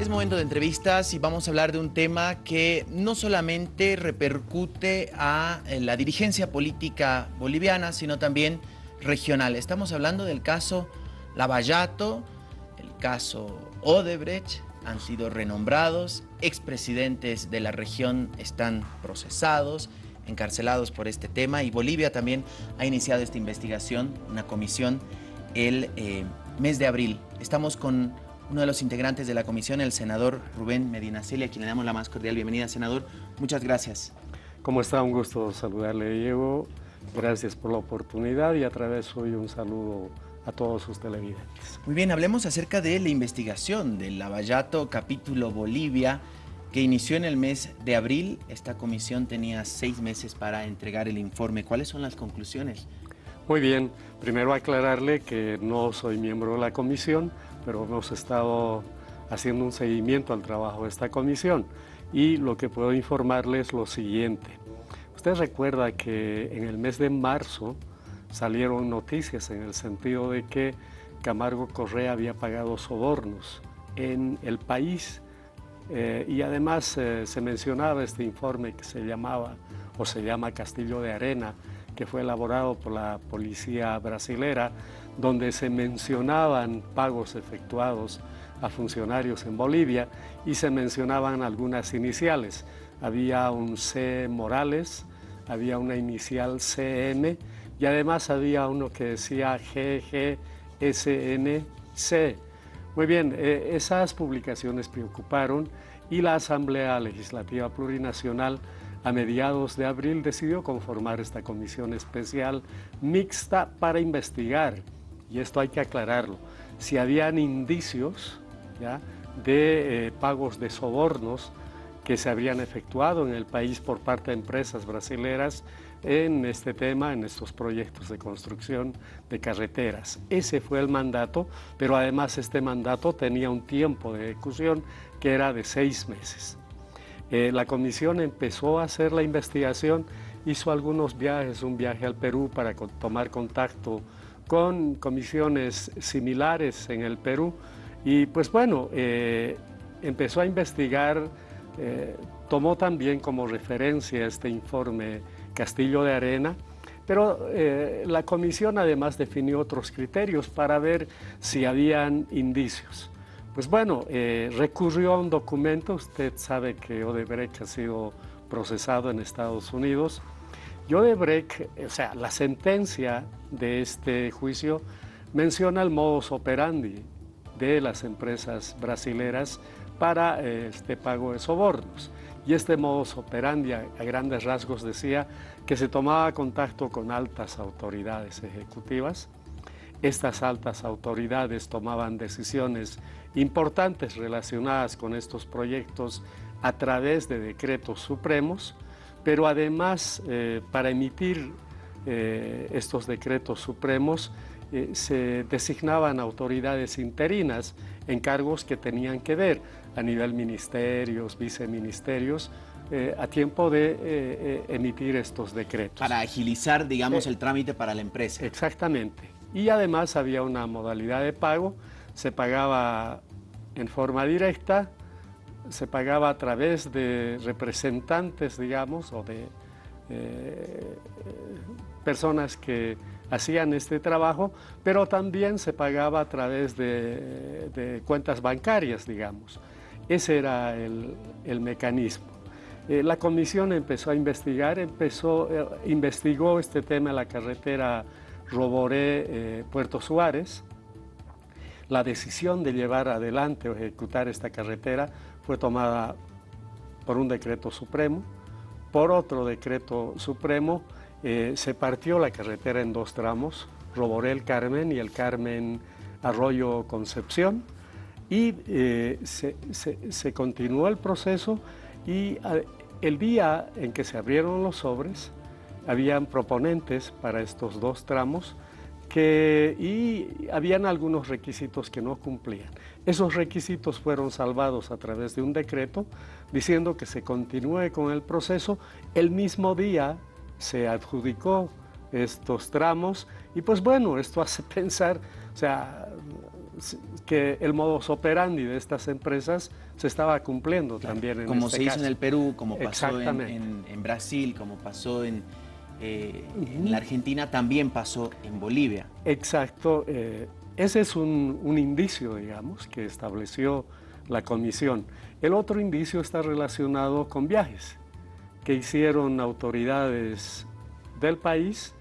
Es momento de entrevistas y vamos a hablar de un tema que no solamente repercute a la dirigencia política boliviana, sino también regional. Estamos hablando del caso Lavallato, el caso Odebrecht, han sido renombrados, expresidentes de la región están procesados, encarcelados por este tema y Bolivia también ha iniciado esta investigación, una comisión, el eh, mes de abril. Estamos con uno de los integrantes de la comisión, el senador Rubén Medinaceli, a quien le damos la más cordial bienvenida. Senador, muchas gracias. ¿Cómo está? Un gusto saludarle, Diego. Gracias por la oportunidad y a través hoy un saludo a todos sus televidentes. Muy bien, hablemos acerca de la investigación del Lavallato capítulo Bolivia que inició en el mes de abril. Esta comisión tenía seis meses para entregar el informe. ¿Cuáles son las conclusiones? Muy bien, primero aclararle que no soy miembro de la comisión, pero hemos estado haciendo un seguimiento al trabajo de esta comisión y lo que puedo informarles es lo siguiente. Usted recuerda que en el mes de marzo salieron noticias en el sentido de que Camargo Correa había pagado sobornos en el país eh, y además eh, se mencionaba este informe que se llamaba o se llama Castillo de Arena, que fue elaborado por la policía brasilera, donde se mencionaban pagos efectuados a funcionarios en Bolivia y se mencionaban algunas iniciales. Había un C Morales, había una inicial CM y además había uno que decía GGSNC. Muy bien, eh, esas publicaciones preocuparon y la Asamblea Legislativa Plurinacional a mediados de abril decidió conformar esta comisión especial mixta para investigar, y esto hay que aclararlo, si habían indicios de eh, pagos de sobornos que se habrían efectuado en el país por parte de empresas brasileras en este tema, en estos proyectos de construcción de carreteras. Ese fue el mandato, pero además este mandato tenía un tiempo de ejecución que era de seis meses. Eh, la comisión empezó a hacer la investigación, hizo algunos viajes, un viaje al Perú para tomar contacto con comisiones similares en el Perú y pues bueno, eh, empezó a investigar, eh, tomó también como referencia este informe Castillo de Arena, pero la comisión además definió otros criterios para ver si habían indicios. Pues bueno, eh, recurrió a un documento, usted sabe que Odebrecht ha sido procesado en Estados Unidos, Odebrecht, o sea, la sentencia de este juicio menciona el modus operandi de las empresas brasileras para eh, este pago de sobornos. Y este modus operandi a grandes rasgos decía que se tomaba contacto con altas autoridades ejecutivas, estas altas autoridades tomaban decisiones importantes relacionadas con estos proyectos a través de decretos supremos, pero además eh, para emitir eh, estos decretos supremos eh, se designaban autoridades interinas en cargos que tenían que ver a nivel ministerios, viceministerios, a tiempo de emitir estos decretos. Para agilizar, digamos, el trámite para la empresa. Exactamente y además había una modalidad de pago, se pagaba en forma directa, se pagaba a través de representantes, digamos, o de eh, personas que hacían este trabajo, pero también se pagaba a través de, cuentas bancarias, digamos. Ese era el, mecanismo. Eh, la comisión empezó a investigar, empezó, eh, investigó este tema en la carretera Roboré eh, Puerto Suárez. La decisión de llevar adelante o ejecutar esta carretera fue tomada por un decreto supremo. Por otro decreto supremo eh, se partió la carretera en dos tramos, Roboré el Carmen y el Carmen Arroyo Concepción, y eh, se, continuó el proceso y el día en que se abrieron los sobres, habían proponentes para estos dos tramos que, y habían algunos requisitos que no cumplían. Esos requisitos fueron salvados a través de un decreto diciendo que se continúe con el proceso. El mismo día se adjudicó estos tramos y pues bueno, esto hace pensar, o sea, que el modus operandi de estas empresas se estaba cumpliendo también en Como este se hizo caso. en el Perú, como pasó en, en, en Brasil, como pasó en, eh, uh -huh. en, la Argentina, también pasó en Bolivia. Exacto. Eh, ese es un, un, indicio, digamos, que estableció la comisión. El otro indicio está relacionado con viajes que hicieron autoridades del país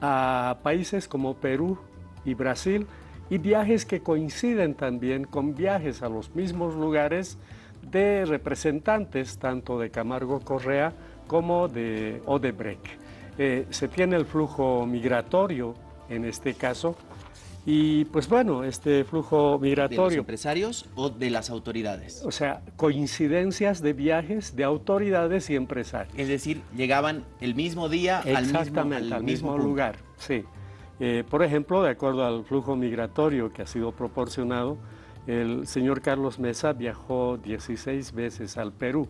a países como Perú y Brasil y viajes que coinciden también con viajes a los mismos lugares de representantes tanto de Camargo Correa como de Odebrecht. Eh, se tiene el flujo migratorio en este caso y pues bueno, este flujo migratorio... ¿De los empresarios o de las autoridades? O sea, coincidencias de viajes de autoridades y empresarios. Es decir, llegaban el mismo día Exactamente, al mismo, al mismo, mismo lugar, sí. Eh, por ejemplo, de acuerdo al flujo migratorio que ha sido proporcionado, el señor Carlos Mesa viajó 16 veces al Perú.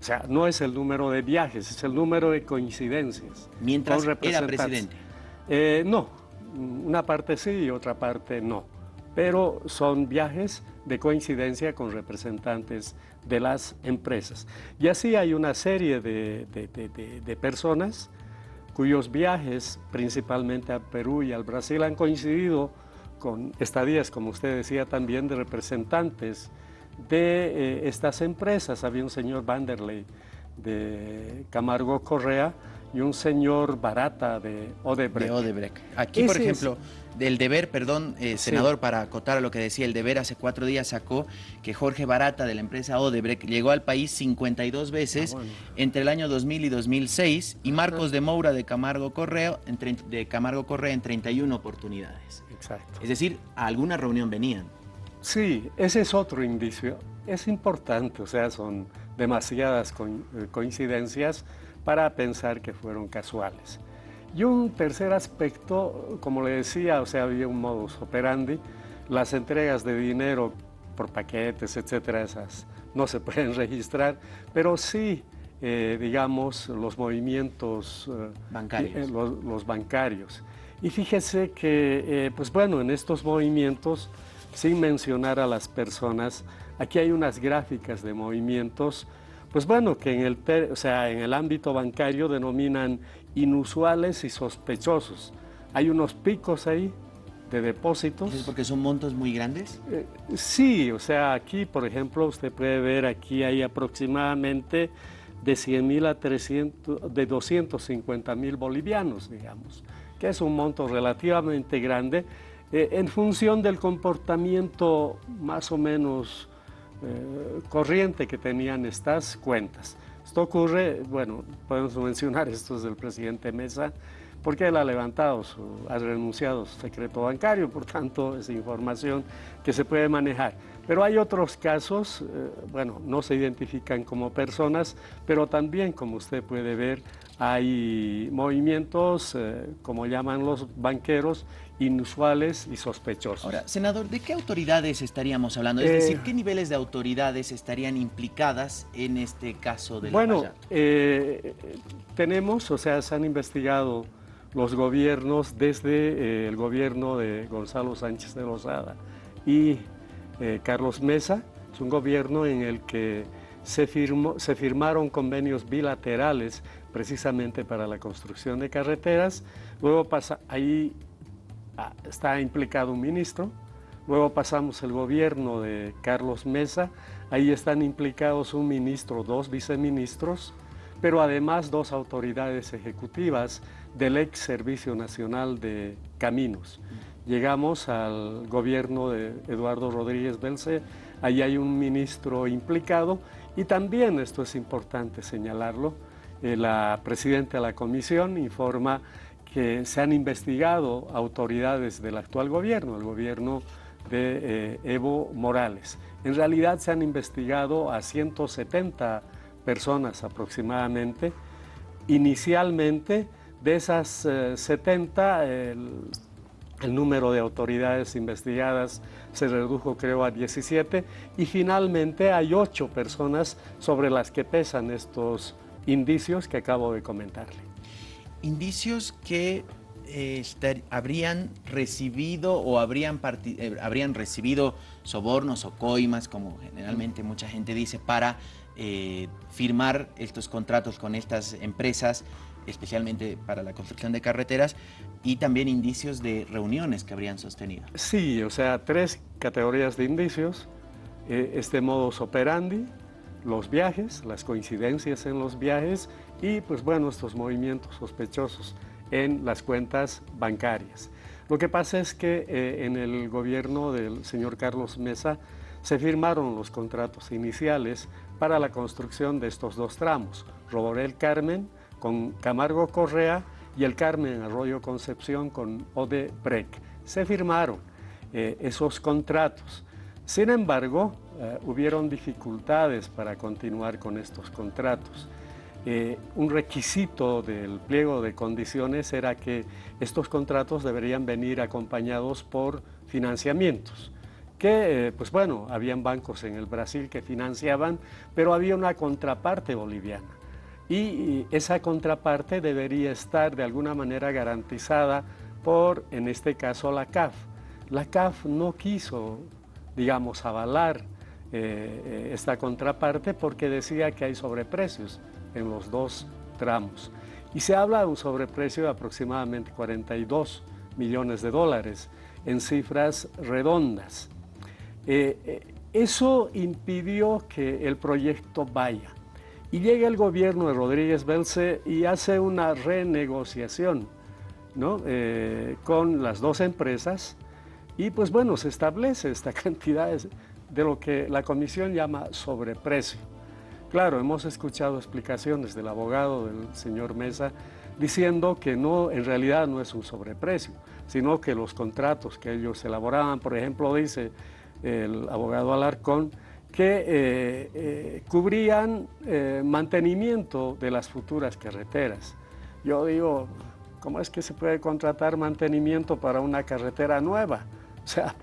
O sea, no es el número de viajes, es el número de coincidencias. Mientras era presidente. Eh, no, una parte sí y otra parte no. Pero son viajes de coincidencia con representantes de las empresas. Y así hay una serie de, de, de, de personas cuyos viajes, principalmente a Perú y al Brasil, han coincidido con estadías, como usted decía también, de representantes de eh, estas empresas. Había un señor Vanderlei de Camargo Correa y un señor Barata de Odebrecht. De Odebrecht. Aquí, Ese por ejemplo, es... del deber, perdón, eh, senador, sí. para acotar a lo que decía el deber, hace cuatro días sacó que Jorge Barata de la empresa Odebrecht llegó al país 52 veces ah, bueno. entre el año 2000 y 2006 y Marcos de Moura de Camargo Correa en, de Camargo Correa en 31 oportunidades. Exacto. Es decir, a alguna reunión venían. Sí, ese es otro indicio. Es importante, o sea, son demasiadas eh, coincidencias para pensar que fueron casuales. Y un tercer aspecto, como le decía, o sea, había un modus operandi, las entregas de dinero por paquetes, etcétera, esas no se pueden registrar, pero sí, eh, digamos, los movimientos eh, bancarios. Eh, los, los, bancarios. Y fíjese que, eh, pues bueno, en estos movimientos, sin mencionar a las personas, aquí hay unas gráficas de movimientos pues bueno, que en el, o sea, en el ámbito bancario denominan inusuales y sospechosos. Hay unos picos ahí de depósitos. ¿Es porque son montos muy grandes? Eh, sí, o sea, aquí, por ejemplo, usted puede ver, aquí hay aproximadamente de 100 mil a 300, de 250 mil bolivianos, digamos, que es un monto relativamente grande eh, en función del comportamiento más o menos eh, corriente que tenían estas cuentas. Esto ocurre, bueno, podemos mencionar esto del presidente Mesa, porque él ha levantado, su, ha renunciado su secreto bancario, por tanto es información que se puede manejar. Pero hay otros casos, eh, bueno, no se identifican como personas, pero también, como usted puede ver, hay movimientos, como llaman los banqueros, inusuales y sospechosos. Ahora, senador, ¿de qué autoridades estaríamos hablando? Es eh, decir, ¿qué niveles de autoridades estarían implicadas en este caso de la Bueno, eh, tenemos, o sea, se han investigado los gobiernos desde eh, el gobierno de Gonzalo Sánchez de Lozada y eh, Carlos Mesa, es un gobierno en el que se, firmó, se firmaron convenios bilaterales precisamente para la construcción de carreteras, luego pasa, ahí está implicado un ministro, luego pasamos el gobierno de Carlos Mesa, ahí están implicados un ministro, dos viceministros, pero además dos autoridades ejecutivas del ex Servicio Nacional de Caminos. Llegamos al gobierno de Eduardo Rodríguez Belce, ahí hay un ministro implicado. Y también, esto es importante señalarlo, eh, la presidenta de la comisión informa se han investigado autoridades del actual gobierno, el gobierno de eh, Evo Morales. En realidad se han investigado a 170 personas aproximadamente. Inicialmente, de esas eh, 70, el, el, número de autoridades investigadas se redujo creo a 17 y finalmente hay 8 personas sobre las que pesan estos indicios que acabo de comentarle. Indicios que eh, habrían recibido o habrían, eh, habrían recibido sobornos o coimas, como generalmente mucha gente dice, para eh, firmar estos contratos con estas empresas, especialmente para la construcción de carreteras, y también indicios de reuniones que habrían sostenido. Sí, o sea, tres categorías de indicios. este modus operandi, los viajes, las coincidencias en los viajes y pues bueno, estos movimientos sospechosos en las cuentas bancarias. Lo que pasa es que eh, en el gobierno del señor Carlos Mesa se firmaron los contratos iniciales para la construcción de estos dos tramos, Roborel Carmen con Camargo Correa y el Carmen Arroyo Concepción con Odebrecht. Se firmaron eh, esos contratos. Sin embargo, eh, hubieron dificultades para continuar con estos contratos. Eh, un requisito del pliego de condiciones era que estos contratos deberían venir acompañados por financiamientos que, eh, pues bueno, habían bancos en el Brasil que financiaban, pero había una contraparte boliviana. Y esa contraparte debería estar de alguna manera garantizada por, en este caso, la CAF. La CAF no quiso, digamos, avalar eh, esta contraparte porque decía que hay sobreprecios en los dos tramos. Y se habla de un sobreprecio de aproximadamente 42 millones de dólares en cifras redondas. Eh, eh, eso impidió que el proyecto vaya. Y llega el gobierno de Rodríguez Belce y hace una renegociación ¿no? Eh, con las dos empresas y pues bueno, se establece esta cantidad de lo que la comisión llama sobreprecio. Claro, hemos escuchado explicaciones del abogado del señor Mesa diciendo que no, en realidad no es un sobreprecio, sino que los contratos que ellos elaboraban, por ejemplo, dice el abogado Alarcón, que eh, eh, cubrían eh, mantenimiento de las futuras carreteras. Yo digo, ¿cómo es que se puede contratar mantenimiento para una carretera nueva? O sea,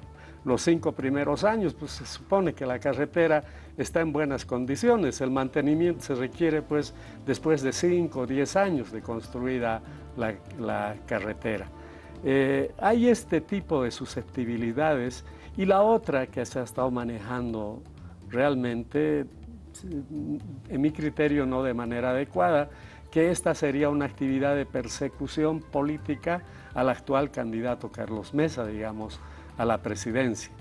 los cinco primeros años, pues se supone que la carretera está en buenas condiciones. El mantenimiento se requiere pues después de cinco o diez años de construida la, carretera. Eh, hay este tipo de susceptibilidades y la otra que se ha estado manejando realmente, en mi criterio no de manera adecuada, que esta sería una actividad de persecución política al actual candidato Carlos Mesa, digamos, a la presidencia.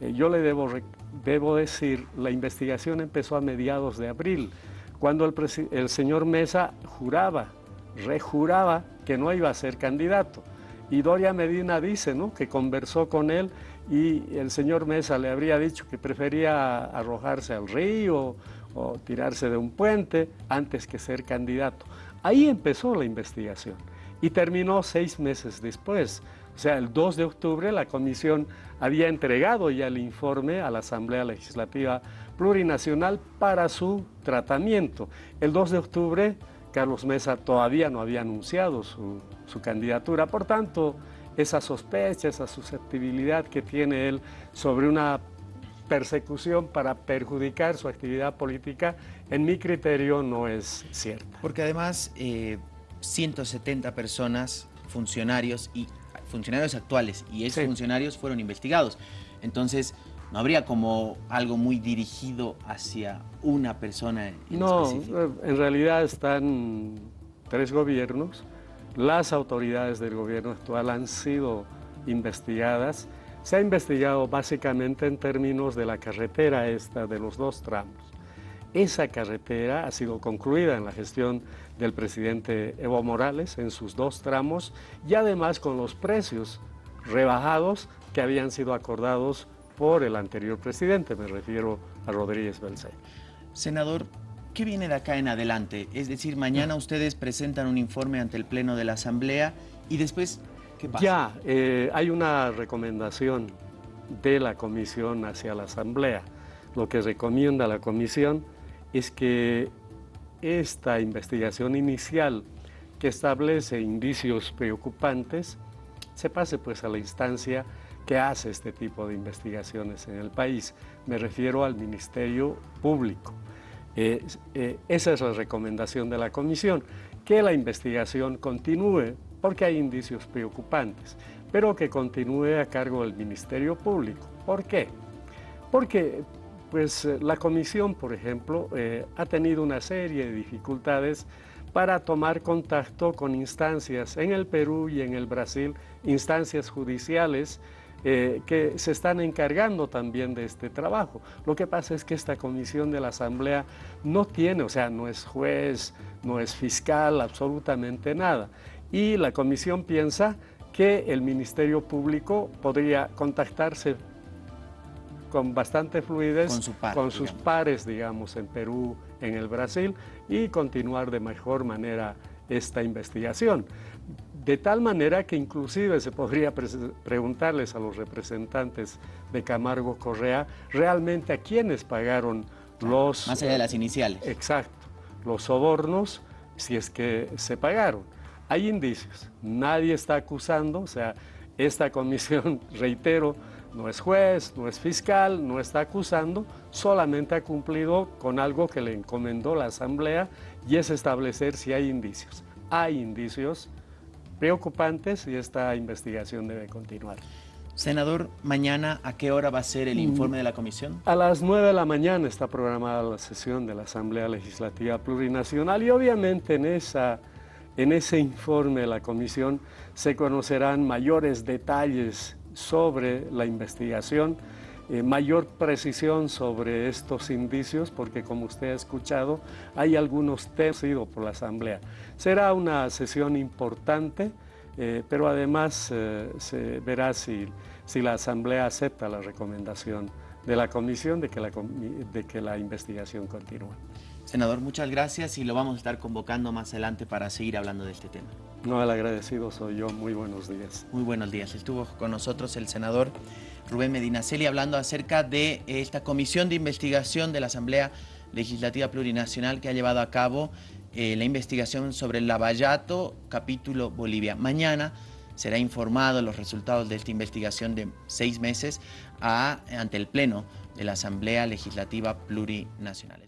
Eh, yo le debo, debo decir, la investigación empezó a mediados de abril, cuando el, el señor Mesa juraba, rejuraba que no iba a ser candidato. Y Doria Medina dice ¿no? que conversó con él y el señor Mesa le habría dicho que prefería arrojarse al río o tirarse de un puente antes que ser candidato. Ahí empezó la investigación y terminó seis meses después. O sea, el 2 de octubre la comisión había entregado ya el informe a la Asamblea Legislativa Plurinacional para su tratamiento. El 2 de octubre Carlos Mesa todavía no había anunciado su, candidatura, por tanto, esa sospecha, esa susceptibilidad que tiene él sobre una persecución para perjudicar su actividad política, en mi criterio no es cierta. Porque además, 170 eh, personas, funcionarios y funcionarios actuales y esos funcionarios fueron investigados. Entonces, no habría como algo muy dirigido hacia una persona en no, específico. No, en realidad están tres gobiernos. Las autoridades del gobierno actual han sido investigadas. Se ha investigado básicamente en términos de la carretera esta de los dos tramos. Esa carretera ha sido concluida en la gestión del presidente Evo Morales en sus dos tramos y además con los precios rebajados que habían sido acordados por el anterior presidente, me refiero a Rodríguez Belzay. Senador, ¿qué viene de acá en adelante? Es decir, mañana ustedes presentan un informe ante el Pleno de la Asamblea y después, ¿qué pasa? Ya, eh, hay una recomendación de la Comisión hacia la Asamblea. Lo que recomienda la Comisión es que esta investigación inicial que establece indicios preocupantes se pase pues a la instancia que hace este tipo de investigaciones en el país. Me refiero al Ministerio Público. Eh, eh, esa es la recomendación de la Comisión, que la investigación continúe, porque hay indicios preocupantes, pero que continúe a cargo del Ministerio Público. ¿Por qué? Porque pues, eh, la comisión, por ejemplo, eh, ha tenido una serie de dificultades para tomar contacto con instancias en el Perú y en el Brasil, instancias judiciales eh, que se están encargando también de este trabajo. Lo que pasa es que esta comisión de la Asamblea no tiene, o sea, no es juez, no es fiscal, absolutamente nada. Y la comisión piensa que el Ministerio Público podría contactarse con bastante fluidez con, sus pares, digamos, en Perú, en el Brasil, y continuar de mejor manera esta investigación. De tal manera que inclusive se podría preguntarles a los representantes de Camargo Correa realmente a quiénes pagaron los... Más allá de las iniciales. Exacto, los sobornos, si es que se pagaron. Hay indicios, nadie está acusando, o sea, esta comisión, reitero, no es juez, no es fiscal, no está acusando, solamente ha cumplido con algo que le encomendó la Asamblea y es establecer si hay indicios. Hay indicios preocupantes y esta investigación debe continuar. Senador, mañana a qué hora va a ser el informe de la comisión? A las 9 de la mañana está programada la sesión de la Asamblea Legislativa Plurinacional y obviamente en, esa, en ese informe de la comisión se conocerán mayores detalles sobre la investigación, eh, mayor precisión sobre estos indicios, porque como usted ha escuchado, hay algunos tecidos por la Asamblea. Será una sesión importante, eh, pero además eh, se verá si, si la Asamblea acepta la recomendación de la Comisión de que la, de que la investigación continúe. Senador, muchas gracias y lo vamos a estar convocando más adelante para seguir hablando de este tema. No, el agradecido soy yo. Muy buenos días. Muy buenos días. Estuvo con nosotros el senador Rubén Medinaceli hablando acerca de esta comisión de investigación de la Asamblea Legislativa Plurinacional que ha llevado a cabo eh, la investigación sobre el Lavallato, capítulo Bolivia. Mañana será informado los resultados de esta investigación de seis meses ante el Pleno de la Asamblea Legislativa Plurinacional.